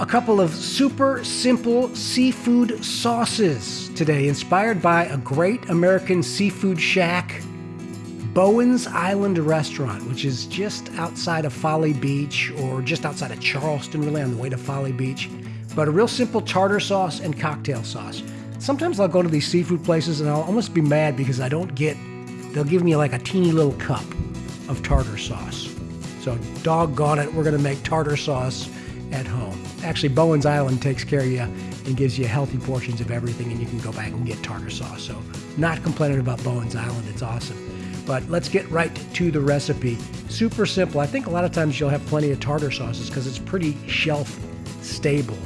A couple of super simple seafood sauces today, inspired by a great American seafood shack, Bowen's Island Restaurant, which is just outside of Folly Beach or just outside of Charleston, really on the way to Folly Beach. But a real simple tartar sauce and cocktail sauce. Sometimes I'll go to these seafood places and I'll almost be mad because I don't get, they'll give me like a teeny little cup of tartar sauce. So, doggone it, we're going to make tartar sauce at home. Actually, Bowen's Island takes care of you and gives you healthy portions of everything, and you can go back and get tartar sauce. So, not complaining about Bowen's Island, it's awesome. But let's get right to the recipe. Super simple. I think a lot of times you'll have plenty of tartar sauces because it's pretty shelf stable.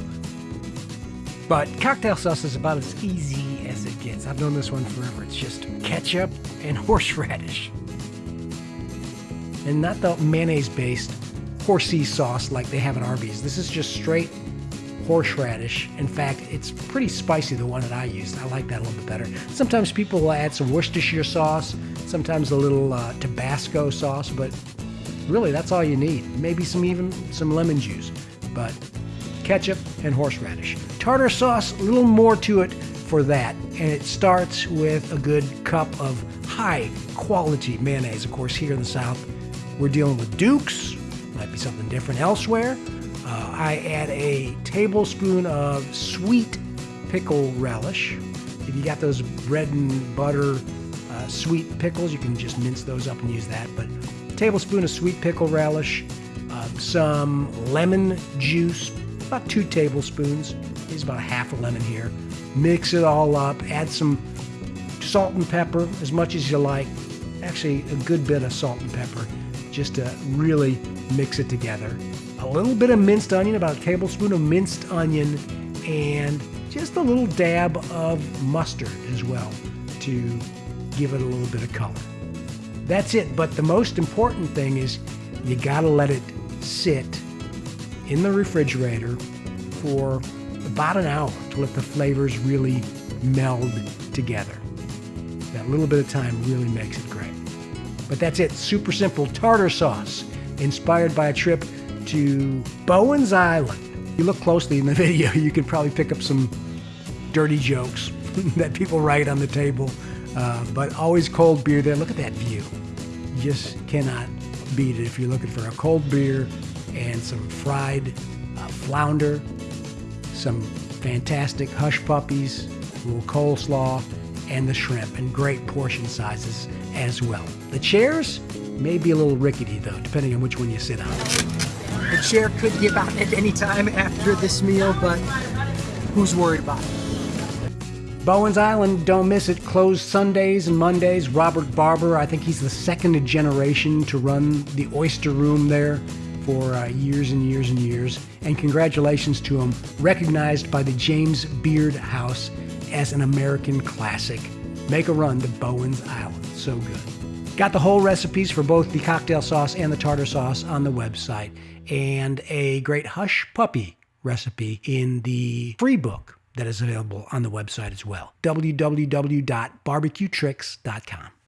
But cocktail sauce is about as easy as it gets. I've known this one forever. It's just ketchup and horseradish and not the mayonnaise based horsey sauce like they have at Arby's. This is just straight horseradish. In fact, it's pretty spicy, the one that I used. I like that a little bit better. Sometimes people will add some Worcestershire sauce, sometimes a little uh, Tabasco sauce, but really that's all you need. Maybe some even some lemon juice, but ketchup and horseradish. Tartar sauce, a little more to it for that, and it starts with a good cup of high quality mayonnaise. Of course, here in the South, we're dealing with Dukes, might be something different elsewhere. Uh, I add a tablespoon of sweet pickle relish. If you got those bread and butter uh, sweet pickles, you can just mince those up and use that. But tablespoon of sweet pickle relish, uh, some lemon juice, about two tablespoons. Use about a half a lemon here. Mix it all up. Add some salt and pepper, as much as you like. Actually, a good bit of salt and pepper just to really mix it together. A little bit of minced onion, about a tablespoon of minced onion, and just a little dab of mustard as well to give it a little bit of color. That's it, but the most important thing is you gotta let it sit in the refrigerator for about an hour to let the flavors really meld together. That little bit of time really makes it great. But that's it. Super simple tartar sauce, inspired by a trip to Bowen's Island. If you look closely in the video, you can probably pick up some dirty jokes that people write on the table. Uh, but always cold beer there. Look at that view. You just cannot beat it if you're looking for a cold beer and some fried uh, flounder, some fantastic hush puppies, a little coleslaw, and the shrimp, and great portion sizes as well. The chairs may be a little rickety though, depending on which one you sit on. The chair could give out at any time after this meal, but who's worried about it? Bowen's Island, don't miss it. Closed Sundays and Mondays. Robert Barber, I think he's the second generation to run the Oyster Room there for uh, years and years and years. And congratulations to him, recognized by the James Beard House as an American classic. Make a run to Bowen's Island. So good. Got the whole recipes for both the cocktail sauce and the tartar sauce on the website, and a great hush puppy recipe in the free book that is available on the website as well. www.barbecuetricks.com.